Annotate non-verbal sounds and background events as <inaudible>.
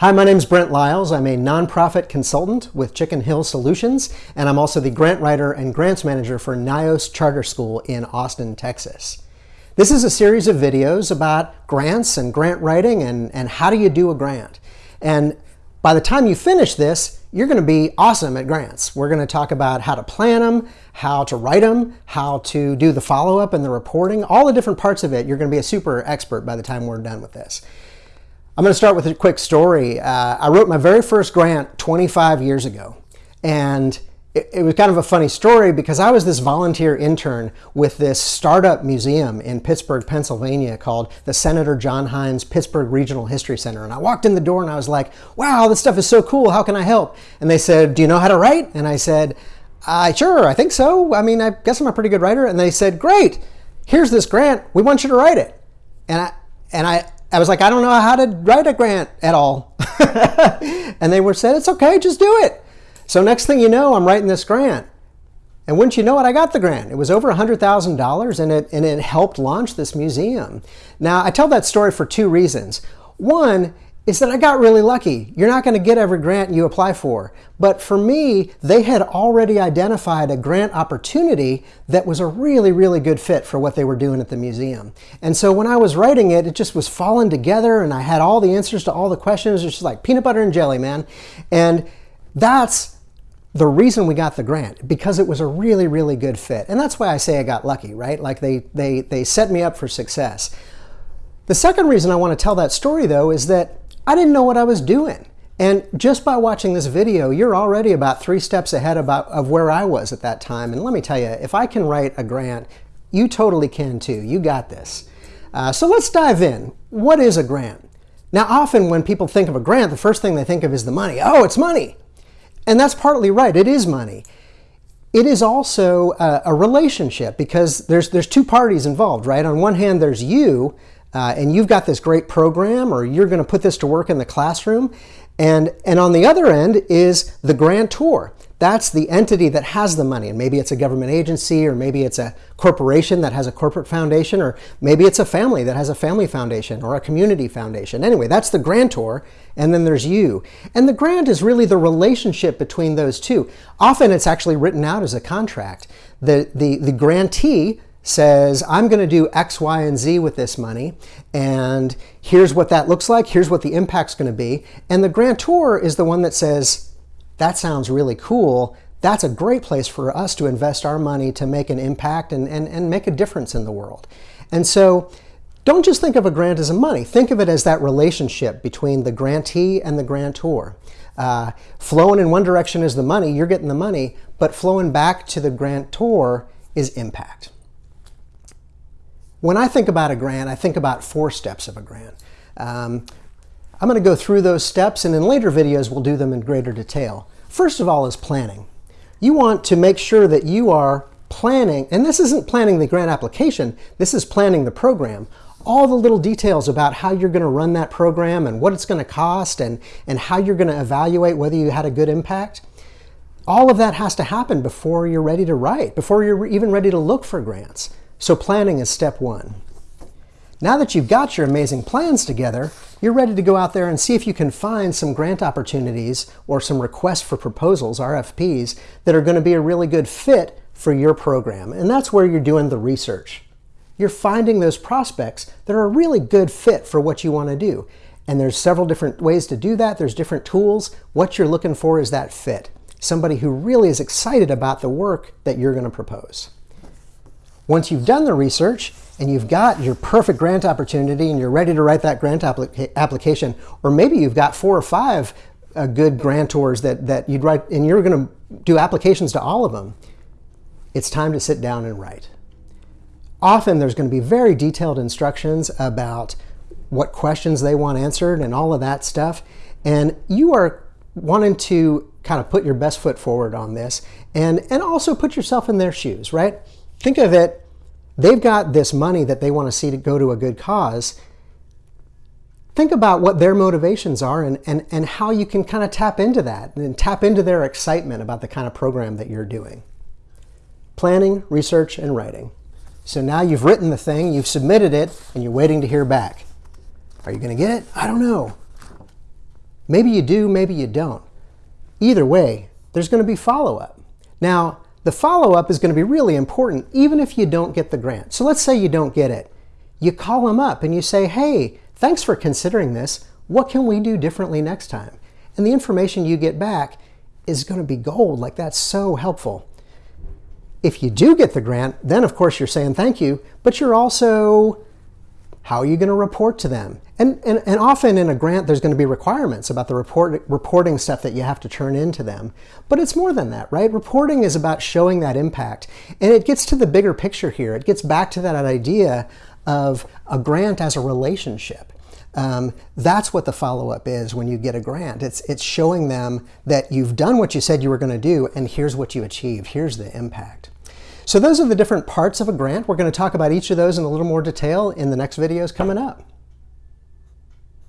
Hi, my name is Brent Lyles. I'm a nonprofit consultant with Chicken Hill Solutions, and I'm also the grant writer and grants manager for NYOS Charter School in Austin, Texas. This is a series of videos about grants and grant writing and, and how do you do a grant. And by the time you finish this, you're going to be awesome at grants. We're going to talk about how to plan them, how to write them, how to do the follow-up and the reporting, all the different parts of it. You're going to be a super expert by the time we're done with this. I'm going to start with a quick story. Uh, I wrote my very first grant 25 years ago. And it, it, was kind of a funny story because I was this volunteer intern with this startup museum in Pittsburgh, Pennsylvania called the Senator John Heinz Pittsburgh Regional History Center. And I walked in the door and I was like, wow, this stuff is so cool. How can I help? And they said, do you know how to write? And I said, uh, sure, I think so. I mean, I guess I'm a pretty good writer. And they said, great, here's this grant. We want you to write it. And I, and I, I was like, I don't know how to write a grant at all. <laughs> and they were said, it's okay, just do it. So next thing you know, I'm writing this grant. And wouldn't you know it, I got the grant. It was over $100,000 and it, and it helped launch this museum. Now, I tell that story for two reasons. One is that I got really lucky. You're not going to get every grant you apply for. But for me, they had already identified a grant opportunity that was a really, really good fit for what they were doing at the museum. And so when I was writing it, it just was falling together and I had all the answers to all the questions. It's just like peanut butter and jelly, man. And that's the reason we got the grant because it was a really really good fit and that's why i say i got lucky right like they they they set me up for success the second reason i want to tell that story though is that I didn't know what I was doing. And just by watching this video, you're already about three steps ahead about, of where I was at that time. And let me tell you, if I can write a grant, you totally can too. You got this. Uh, so let's dive in. What is a grant? Now, often when people think of a grant, the first thing they think of is the money. Oh, it's money. And that's partly right. It is money. It is also a, a relationship because there's, there's two parties involved, right? On one hand, there's you uh, and you've got this great program or you're going to put this to work in the classroom. And, and on the other end is the grantor. That's the entity that has the money. And maybe it's a government agency, or maybe it's a corporation that has a corporate foundation, or maybe it's a family that has a family foundation or a community foundation. Anyway, that's the grantor, and then there's you. And the grant is really the relationship between those two. Often it's actually written out as a contract. The, the, the grantee says, I'm going to do X, Y, and Z with this money, and here's what that looks like, here's what the impact's going to be. And the grantor is the one that says, that sounds really cool. That's a great place for us to invest our money to make an impact and, and, and make a difference in the world. And so don't just think of a grant as a money. Think of it as that relationship between the grantee and the grantor. Uh, flowing in one direction is the money, you're getting the money, but flowing back to the grantor is impact. When I think about a grant, I think about four steps of a grant. Um, I'm going to go through those steps and in later videos we'll do them in greater detail. First of all is planning. You want to make sure that you are planning, and this isn't planning the grant application, this is planning the program. All the little details about how you're going to run that program and what it's going to cost and, and how you're going to evaluate whether you had a good impact. All of that has to happen before you're ready to write, before you're even ready to look for grants. So planning is step one. Now that you've got your amazing plans together, you're ready to go out there and see if you can find some grant opportunities or some requests for proposals, RFPs, that are going to be a really good fit for your program. And that's where you're doing the research. You're finding those prospects that are a really good fit for what you want to do. And there's several different ways to do that. There's different tools. What you're looking for is that fit. Somebody who really is excited about the work that you're going to propose. Once you've done the research and you've got your perfect grant opportunity and you're ready to write that grant applica application, or maybe you've got four or five uh, good grantors that, that you'd write, and you're going to do applications to all of them, it's time to sit down and write. Often there's going to be very detailed instructions about what questions they want answered and all of that stuff. And you are wanting to kind of put your best foot forward on this and, and also put yourself in their shoes, right? Think of it, they've got this money that they want to see to go to a good cause. Think about what their motivations are and, and, and how you can kind of tap into that and tap into their excitement about the kind of program that you're doing. Planning, research, and writing. So now you've written the thing, you've submitted it, and you're waiting to hear back. Are you going to get it? I don't know. Maybe you do, maybe you don't. Either way, there's going to be follow-up. Now, the follow-up is going to be really important even if you don't get the grant. So let's say you don't get it. You call them up and you say, hey, thanks for considering this. What can we do differently next time? And the information you get back is going to be gold. Like that's so helpful. If you do get the grant, then of course you're saying thank you, but you're also how are you going to report to them? And, and, and often in a grant, there's going to be requirements about the report, reporting stuff that you have to turn into them. But it's more than that, right? Reporting is about showing that impact. And it gets to the bigger picture here. It gets back to that idea of a grant as a relationship. Um, that's what the follow-up is when you get a grant. It's, it's showing them that you've done what you said you were going to do, and here's what you achieved. Here's the impact. So those are the different parts of a grant. We're going to talk about each of those in a little more detail in the next videos coming up.